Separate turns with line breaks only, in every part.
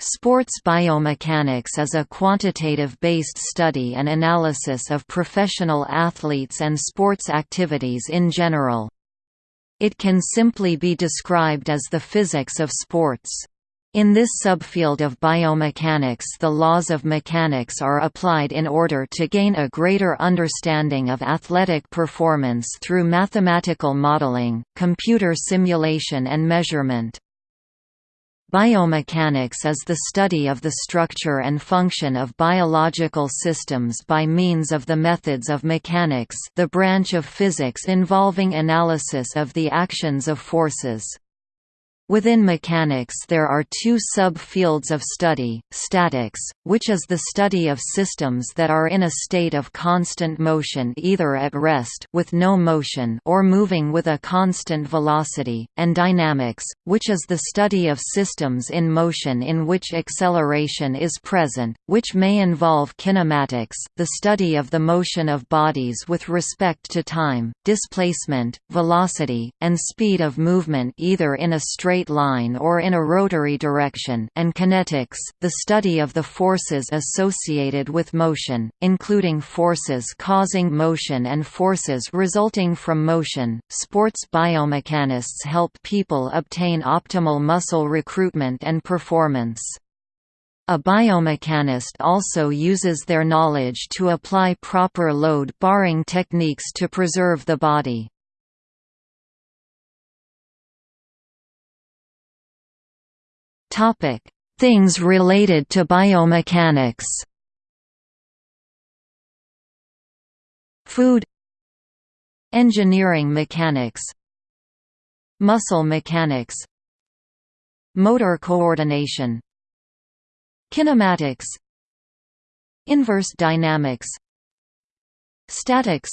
Sports biomechanics is a quantitative-based study and analysis of professional athletes and sports activities in general. It can simply be described as the physics of sports. In this subfield of biomechanics the laws of mechanics are applied in order to gain a greater understanding of athletic performance through mathematical modeling, computer simulation and measurement. Biomechanics is the study of the structure and function of biological systems by means of the methods of mechanics the branch of physics involving analysis of the actions of forces. Within mechanics there are two sub-fields of study, statics, which is the study of systems that are in a state of constant motion either at rest with no motion or moving with a constant velocity, and dynamics, which is the study of systems in motion in which acceleration is present, which may involve kinematics, the study of the motion of bodies with respect to time, displacement, velocity, and speed of movement either in a straight straight line or in a rotary direction and kinetics, the study of the forces associated with motion, including forces causing motion and forces resulting from motion. Sports biomechanists help people obtain optimal muscle recruitment and performance. A biomechanist also uses their knowledge to apply proper load-bearing techniques to preserve the body. Topic: Things related to biomechanics. Food. Engineering mechanics. Muscle mechanics. Motor coordination. Kinematics. Inverse dynamics. Statics.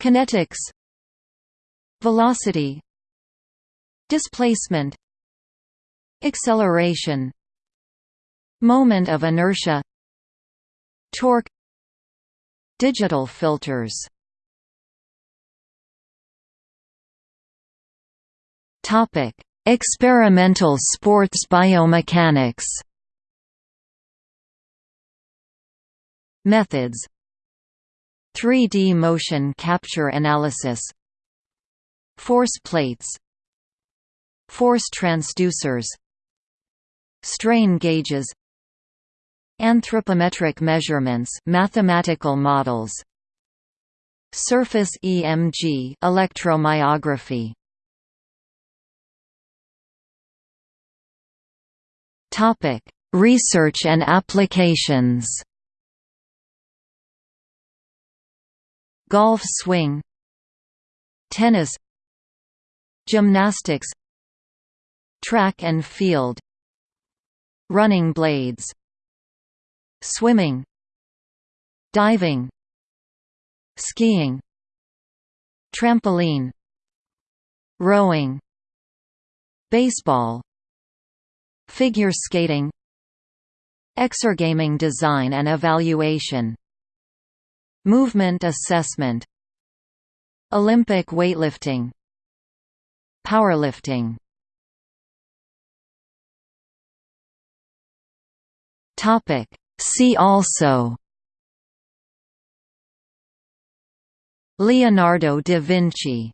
Kinetics. Velocity. Displacement acceleration moment of inertia torque digital filters. Topic experimental sports biomechanics. Methods. 3D motion capture analysis. Force plates. Force transducers strain gauges anthropometric measurements mathematical models surface EMG electromyography. Topic research and applications. Golf swing tennis gymnastics track and field running blades swimming diving skiing trampoline rowing baseball figure skating exergaming design and evaluation movement assessment Olympic weightlifting powerlifting Topic. See also Leonardo da Vinci